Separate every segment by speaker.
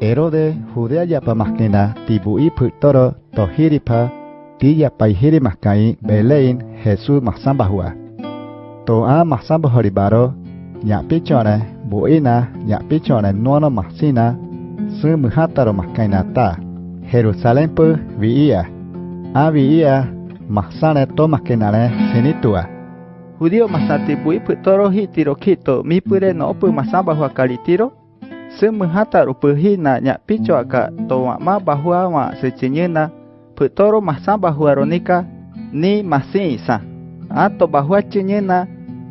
Speaker 1: Erode judeayapa mahkina tibui putoro tohiripa tiyapaihiri mahkai belein Jesús mahsambahua. Toa mahsambahoribaro nyapichone buina nyapichone nuono mahsina sumuhataro mahkaina ta. Jerusalén pu viia. A viia masane to mahkinare sinitua.
Speaker 2: Judío masatipui putoro hitiro kito mipure no pu kali kalitiro Semehata rupuhi na nya picho aka to ma bahua ma secinyena putoro masamba hua ronika ni masi sa. Ato bahua cinyena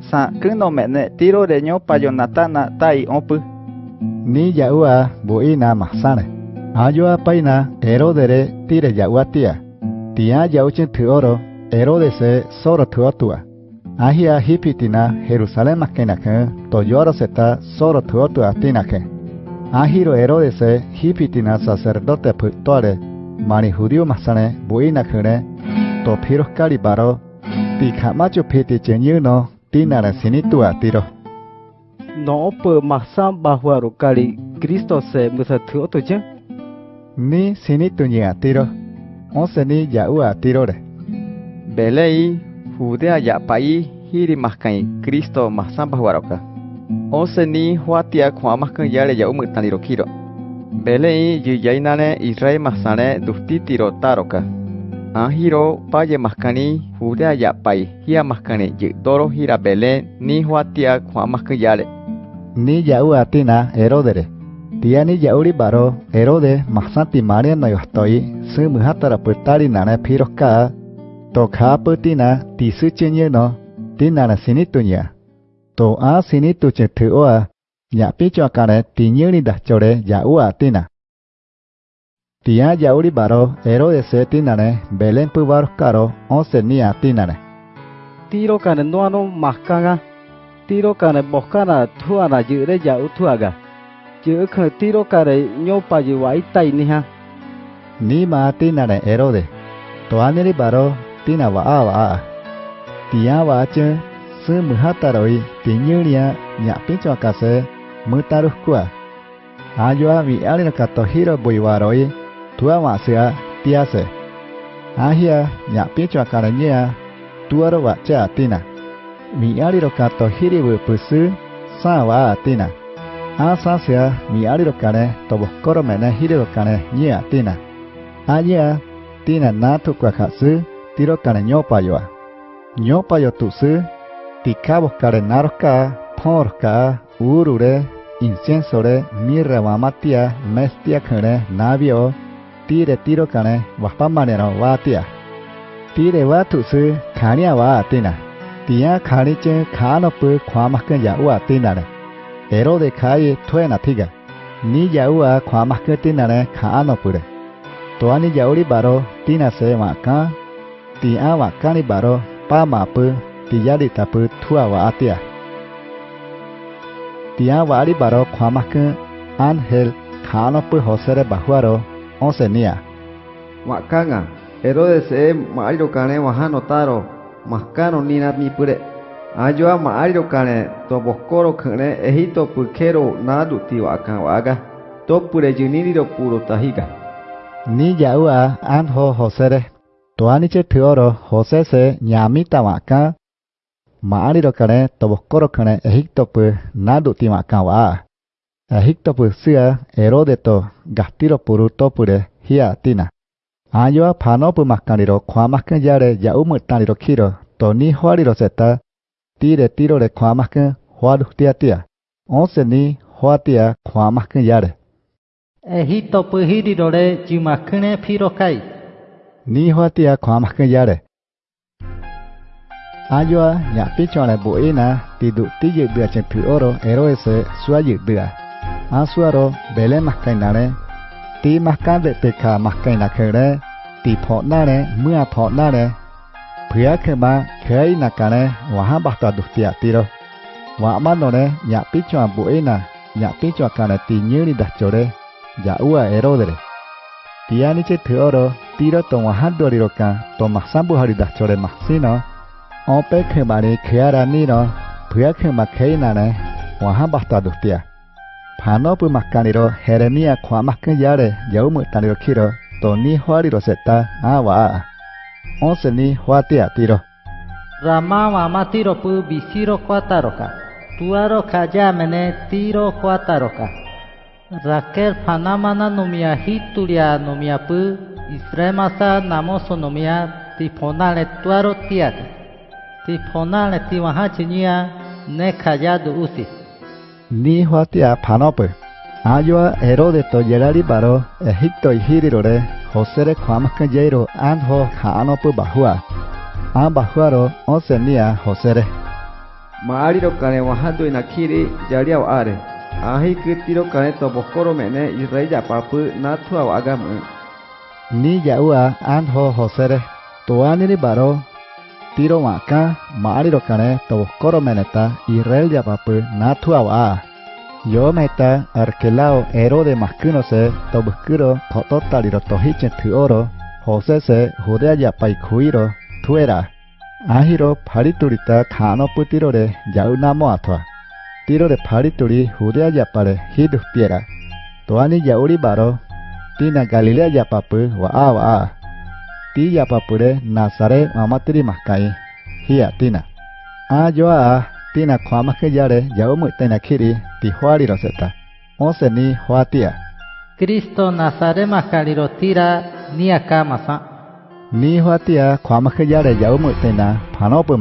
Speaker 2: sa keno mene tiro de nyo payonatana tai opu.
Speaker 1: Ni yaua buina masane. Ayoa paina erodere tire yaua tia. Tia yauchen tuoro erodese soro tuotua. Ahia hipitina Jerusalem makenake to yoro seta soro tuotua tinake. Ahiro erodese hipitina sacerdote putore mani judío masane buina kene to piros kalibaro ti kamacho piti chenyuno tinara sinitua tiro.
Speaker 3: No pe masam bahwa rukali Kristo se musa tuo tu je.
Speaker 1: Ni sinitunya tiro. Onse ni yaua tirore.
Speaker 2: Belei Judea ya pai hiri maskai Kristo masamba huaroka. Ose ni huatia kwa maskan yale ya umu taniro kiro. Belei yu yainane Israel masane dufti tiro taroka. Ahiro paye maskani Judea ya pai hia maskani yu doro hira bele ni huatia kwa maskan yale.
Speaker 1: Ni yaua tina erodere. Tia ni yauri baro erode masanti maria no yostoi su muhatara putari nane piroka to kha putina tisu chenye no tinana sinitunya. To a sinitu che tuoa nya picho kare tinyuni da chore yaua tina. Tia yauri baro erode se tinane belen pubar karo onse nia tinane.
Speaker 3: Tiro kane noano maskanga. Tiro kane boskana tuana jure jau tuaga. Jure kane tiro kare nyopa ju wai tai ni ha.
Speaker 1: Ni ma tinane erode. To aniri baro tina wa a wa a. Tia wa che se mhataroi tiñuria ñapincho akase mtarukua ayua mi alina katohiro boiwaroi tua masea tiase. Ahia ñapincho tua ro wacha atina mi aliro katohiri sa sawa atina asa sea mi aliro kane toboskoro mene hiriro kane ñea atina añea tina natu kuakasu tiro kane ñopa yoa Nyopa yo tusu tikabos karenarka thorka urure inciensore mirra wamatia mestia kare navio tire tiro kare wapamanero watia tire watu su kania wa atina tia kani chen kano pu kwamakan ya u atina re ero de kai thuena thiga ni ya u a kwamakan tina re kano pu re toani ya uri baro tina se wa ka ti a wa kani baro pa ma pu mapu tiyari tapu tua wa atia. Tia wari baro kwamakan angel kanopu hosere bahuaro onse nia.
Speaker 4: Wakanga, Herodes e maariro kane wahano taro, maskano nina mipure. Ayoa maariro kane to boskoro kane Egipto pukero nadu ti wakan waga. To pure yuniriro puro tahiga.
Speaker 1: Ni yaua anho hosere. Toaniche tuoro hose se nyamita waka. maari ro kare tobo koro kare Egipto pu nadu tima kawa Egipto pu sia Herodeto gastiro puru topure hia tina ayoa phano pu makani ro khwa makke jare ya umu tani ro khiro to ni hwari ro seta tire tiro re khwa makke hwa duktia tia onse ni hwa tia khwa makke jare
Speaker 5: Egipto pu hiri ro re chi makkne phiro kai
Speaker 1: ni hwa tia khwa makke jare Ayoa ya picho la buena ti du ti yu bia chen pi oro eroese suaye bia. Asuaro bele maskanare ti maskan de te ka peka maskan kere ti phonare mưa phonare phia khema khei nakane waha bakta duktia tiro wa ma no re manore nya pichwa buena picho pichwa kana ti nyuri dachore ya ua erodere tiani che theoro tiro to waha doriro ka to masambu hari Opekhe mari créera niro, puya que maqueinane, wahan bastado tia. Pano pu m a k a n i r o heremia kwa maquillare, yaumu taniro kiro, toni huariro seta, awa. Once ni huatia tiro.
Speaker 5: Rama w a m a tiro pu b i s i r o k w a t a r o k a Tuaro k a j a m e n e tiro k w a t a r o k a Raker panamana numia hitulia numia pu, isremasa namoso numia tiponale tuaro tiati. ti ponale ti wahachinia ne callado usi.
Speaker 1: Ni huatia panope. Ayua Herodeto yerari baro Egipto ihirirore Josere kuamaskan yeiro anho kaanopu bahua. An bahuaro osenia Josere.
Speaker 4: Maariro kane wahando inakiri yariao are. Ahi kitiro kane tobokoro mene irreya papu natua agamu.
Speaker 1: Ni yaua anho Josere. Toaniri baro tiro waka maariro kane to koro meneta Israel ya papu na tua wa yo meta arkelao Herode maskuno se to buskuro kototariro to hichen tuoro Jose se Judea ya pai kuiro tuera ahiro pariturita khano putirore yau namo athwa tirore parituri Judea ya pare hidu piera toani yauri baro tina Galilea ya papu wa a wa a ti yapapure nazare mamatiri mahkai hiya tina. A yoa a tina kwamake yare yaomu tena kiri ti huari roseta ose ni huatia
Speaker 5: Kristo nasare mahkari rotira ni akamasa
Speaker 1: ni huatia kwamake yare yaomu tena panopu